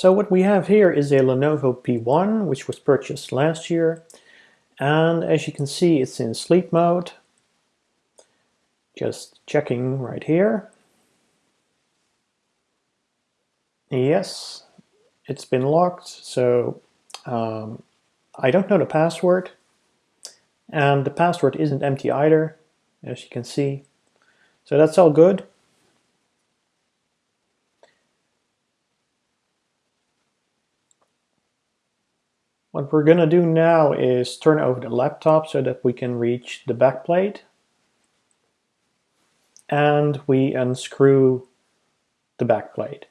So what we have here is a Lenovo P1 which was purchased last year and as you can see it's in sleep mode. Just checking right here. Yes, it's been locked so um, I don't know the password and the password isn't empty either as you can see. So that's all good. What we're going to do now is turn over the laptop so that we can reach the backplate. And we unscrew the backplate.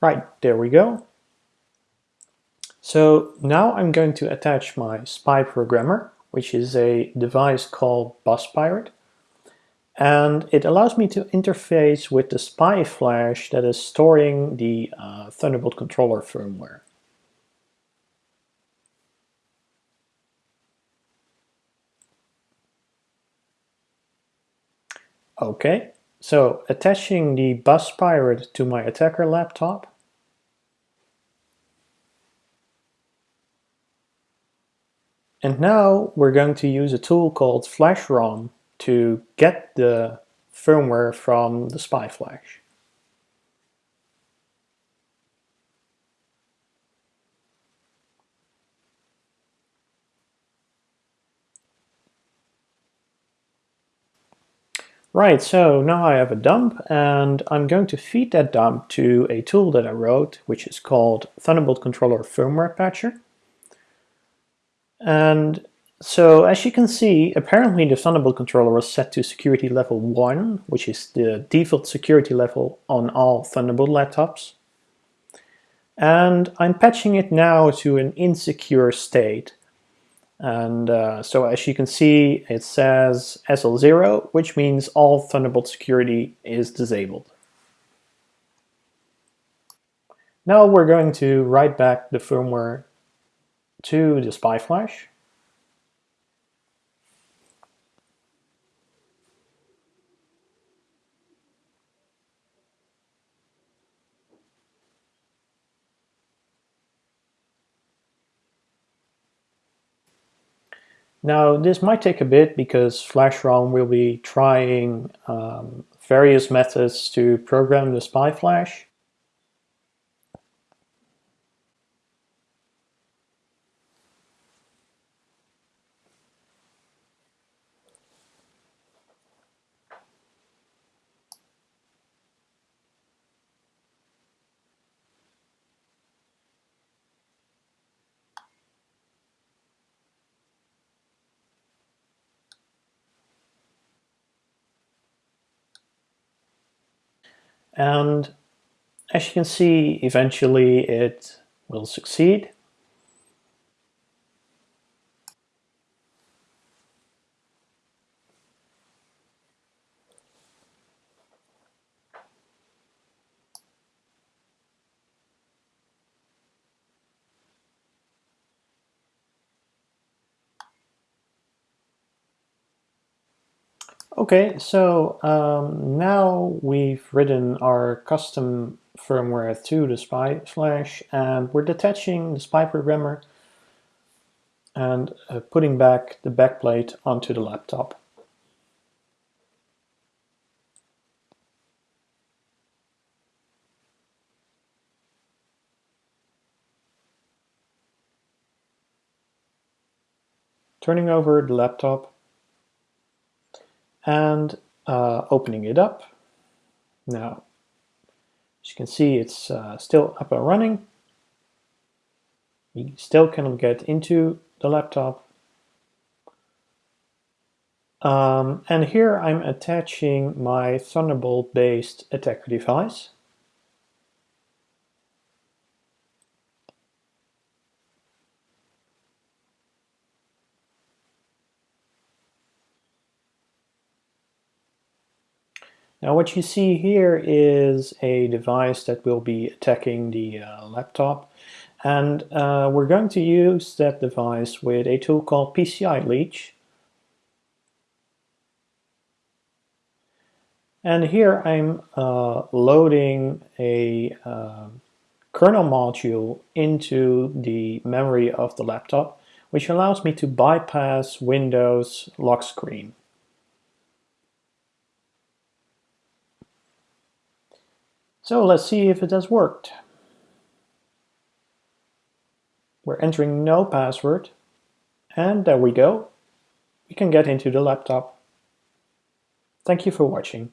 Right, there we go. So now I'm going to attach my spy programmer, which is a device called BusPirate. And it allows me to interface with the spy flash that is storing the uh, Thunderbolt controller firmware. Okay, so attaching the bus pirate to my attacker laptop. And now we're going to use a tool called FlashROM to get the firmware from the spy flash. Right, so now I have a dump and I'm going to feed that dump to a tool that I wrote, which is called Thunderbolt Controller Firmware Patcher. And so as you can see, apparently the Thunderbolt controller was set to security level 1, which is the default security level on all Thunderbolt laptops. And I'm patching it now to an insecure state. And uh, so as you can see, it says SL0, which means all Thunderbolt security is disabled. Now we're going to write back the firmware to the SPY Now this might take a bit because FlashROM will be trying um, various methods to program the SPY flash. And as you can see, eventually it will succeed. Okay, so um, now we've written our custom firmware to the SPY flash and we're detaching the SPY programmer and uh, putting back the backplate onto the laptop. Turning over the laptop and uh, opening it up. Now, as you can see, it's uh, still up and running. You still cannot get into the laptop. Um, and here I'm attaching my Thunderbolt-based attacker device. Now what you see here is a device that will be attacking the uh, laptop and uh, we're going to use that device with a tool called PCI Leech. And here I'm uh, loading a uh, kernel module into the memory of the laptop, which allows me to bypass Windows lock screen. So let's see if it has worked. We're entering no password. And there we go. We can get into the laptop. Thank you for watching.